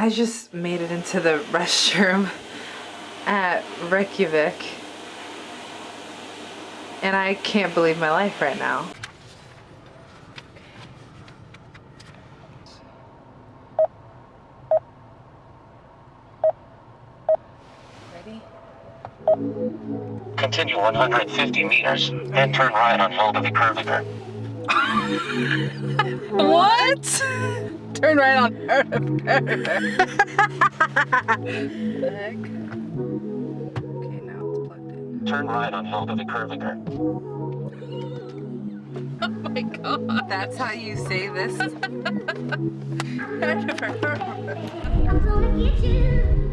I just made it into the restroom at Reykjavik. And I can't believe my life right now. Ready? Continue 150 meters, then turn right on Helga Kurviker. What? Turn right on Okay, now it's plugged in. Turn right on Helga Kurviker. Oh my god. That's how you say this? I'm gonna get you.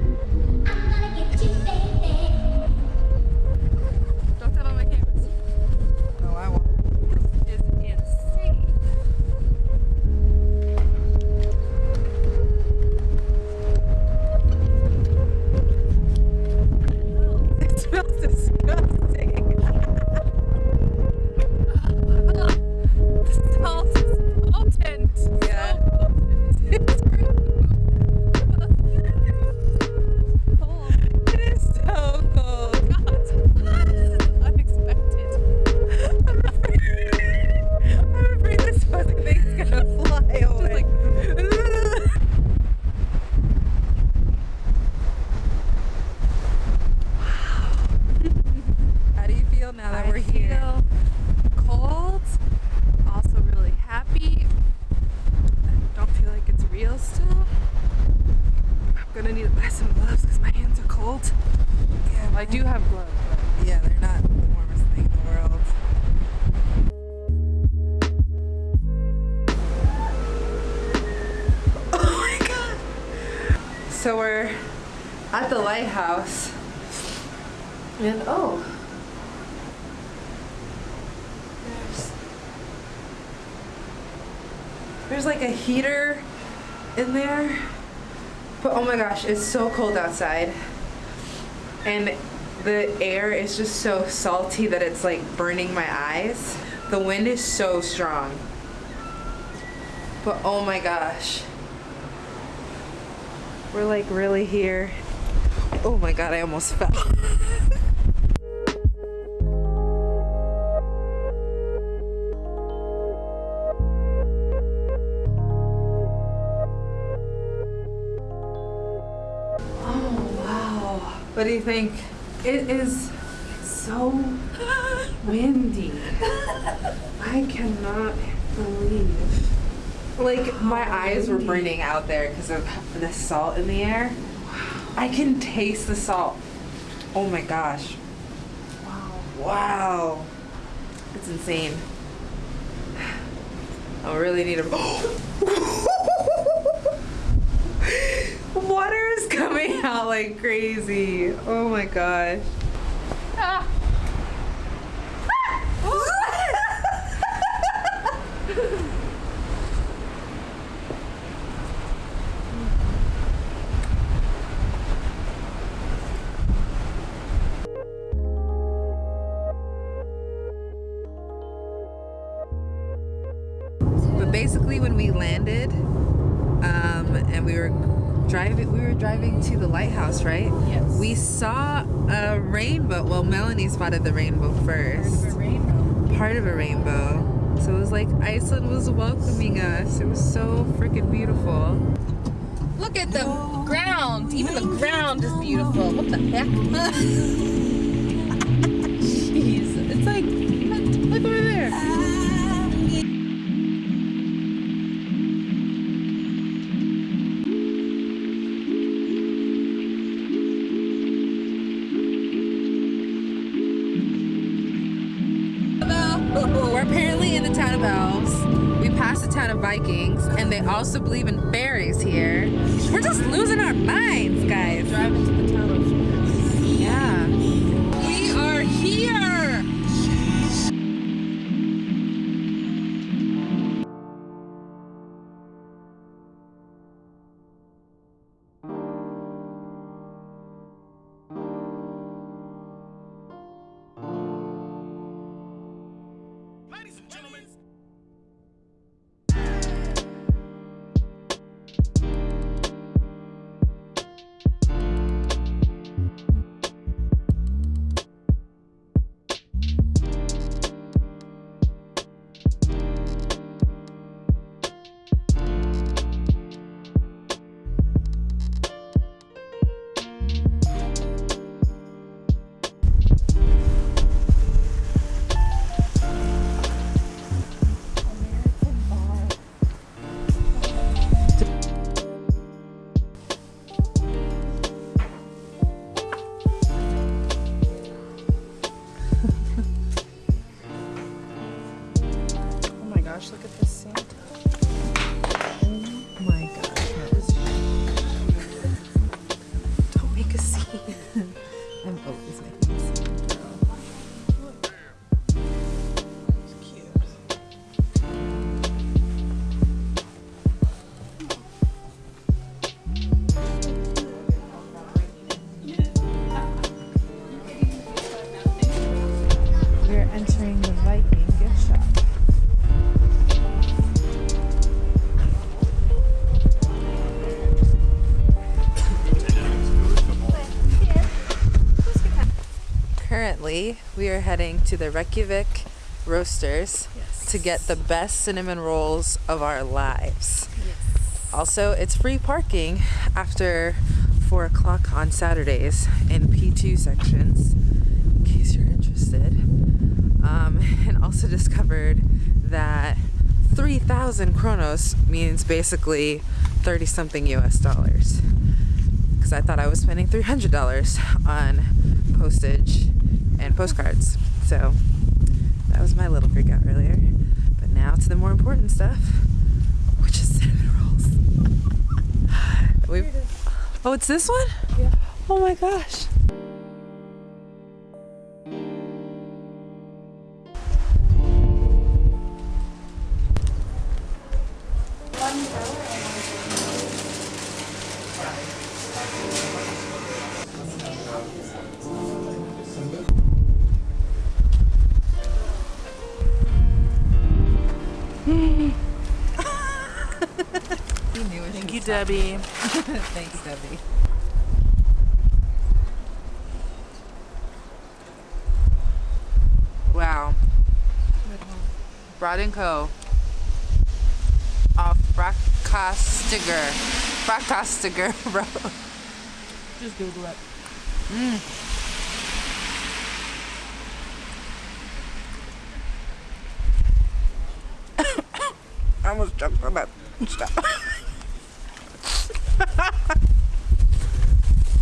So we're at the lighthouse. And oh. There's There's like a heater in there. But oh my gosh, it's so cold outside. And the air is just so salty that it's like burning my eyes. The wind is so strong. But oh my gosh. We're like really here. Oh my god, I almost fell. Oh wow. What do you think? It is so windy. I cannot believe. Like my eyes were burning out there because of the salt in the air. I can taste the salt. Oh my gosh. Wow. Wow. It's insane. I really need a Water is coming out like crazy. Oh my gosh. Ah. When we landed, um, and we were driving, we were driving to the lighthouse, right? Yes. We saw a rainbow. Well, Melanie spotted the rainbow first. Part of a rainbow. So it was like Iceland was welcoming us. It was so freaking beautiful. Look at the ground. Even the ground is beautiful. What the heck? Vikings, and they also believe in fairies here. We're just losing our minds, guys. Heading to the Reykjavik Roasters to get the best cinnamon rolls of our lives. Also, it's free parking after 4 o'clock on Saturdays in P2 sections, in case you're interested. Um, and also discovered that 3,000 kronos means basically 30 something US dollars. Because I thought I was spending $300 on postage and postcards. So that was my little freak out earlier. But now to the more important stuff, which is cinnamon rolls. We've, oh, it's this one? Yeah. Oh my gosh. Debbie. Thanks, Debbie. Wow. Brad and Co. Off Frackastiger. Frackastiger Road. Just Google it. Mm. I almost choked on that stuff.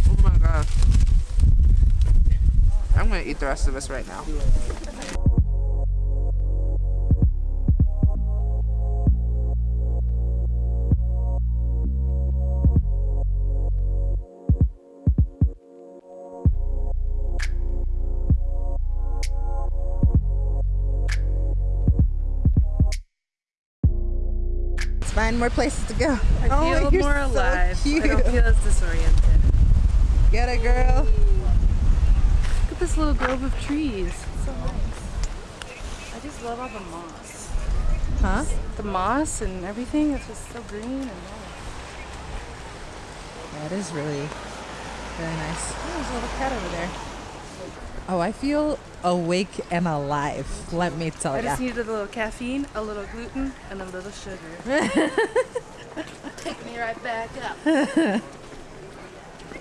oh my god. I'm gonna eat the rest of us right now. Let's find more places to go. I oh, feel you're more so alive. Cute. I don't feel as disoriented. Get it, girl. This little grove of trees. So nice. I just love all the moss. Huh? The moss and everything. It's just so green and nice. That is really very nice. Oh, there's a little cat over there. Oh, I feel awake and alive. Let me tell you. I ya. just needed a little caffeine, a little gluten, and a little sugar. Take me right back up.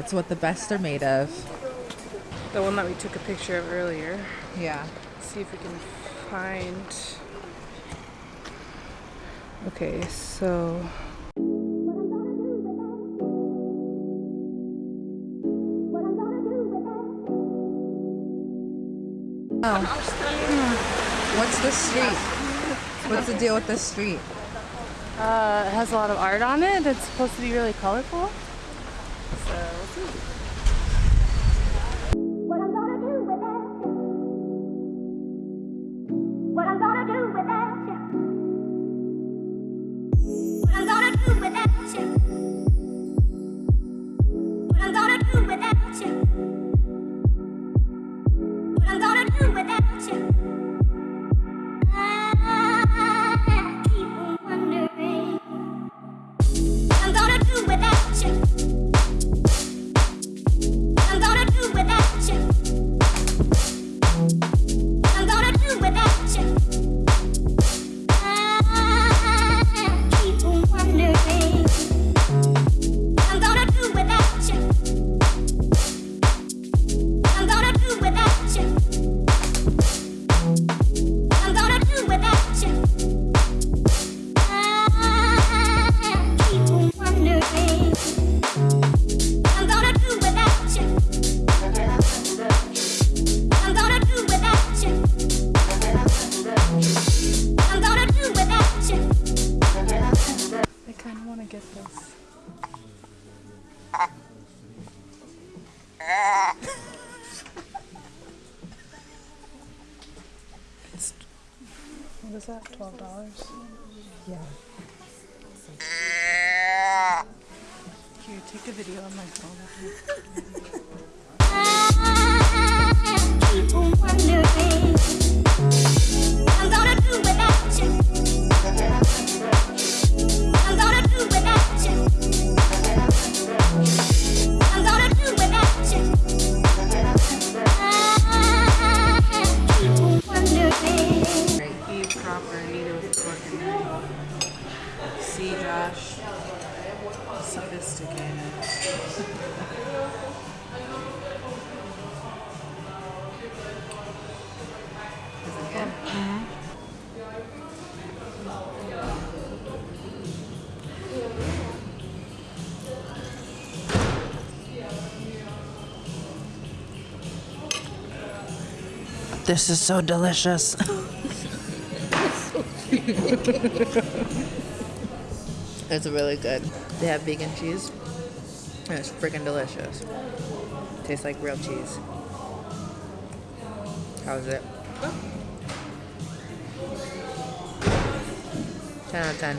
It's what the best are made of. The one that we took a picture of earlier. Yeah. see if we can find. Okay, so Oh. What's the street? What's the deal with this street? uh, it has a lot of art on it. It's supposed to be really colorful. So we'll see. What is that? Twelve dollars. Yeah. Here, you take a video on my phone. This is so delicious. it's really good. They have vegan cheese. And it's freaking delicious. Tastes like real cheese. How is it? 10 out of 10.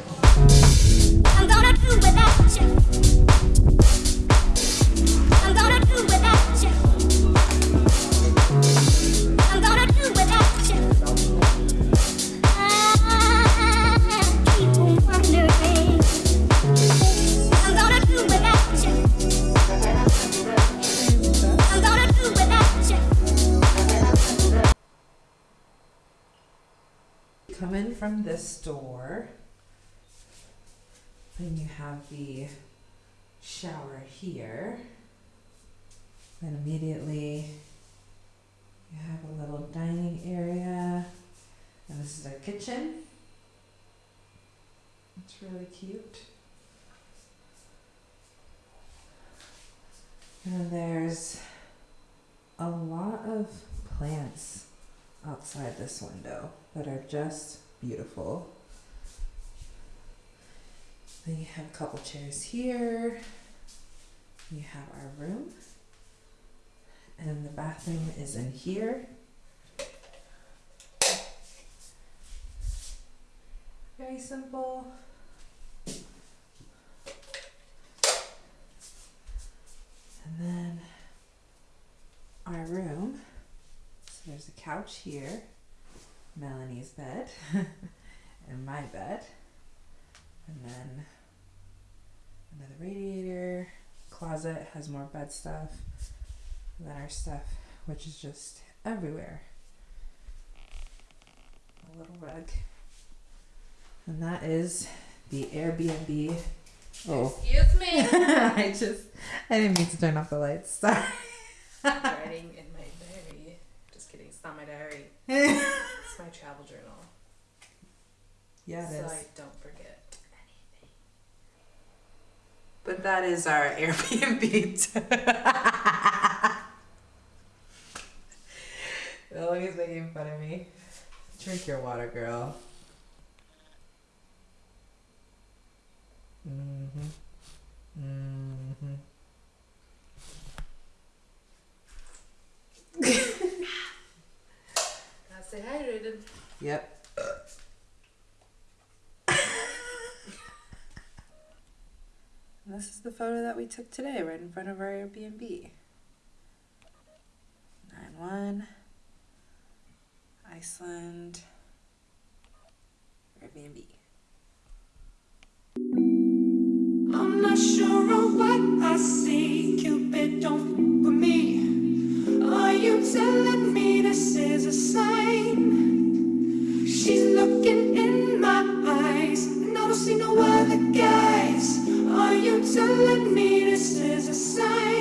This door. Then you have the shower here. Then immediately you have a little dining area. And this is our kitchen. It's really cute. And there's a lot of plants outside this window that are just beautiful. Then you have a couple chairs here. You have our room. And the bathroom is in here. Very simple. And then our room. So there's a couch here, Melanie's bed, and my bed. And then another radiator, closet has more bed stuff, and then our stuff, which is just everywhere. A little rug. And that is the Airbnb. Oh. Excuse me. I just, I didn't mean to turn off the lights. Sorry. Writing in my diary. Just kidding. It's not my diary. It's my travel journal. yeah, it so is. I don't forget anything. But that is our Airbnb. Eloise making fun of me. Drink your water, girl. Mm-hmm. Mm-hmm. Yep. this is the photo that we took today, right in front of our Airbnb. 9 1, Iceland, Airbnb. I'm not sure of what I see. Cupid, don't f- with me. Are you telling me this is a sign? She's looking in my eyes, and I don't see no other guys. Are you telling me this is a sign?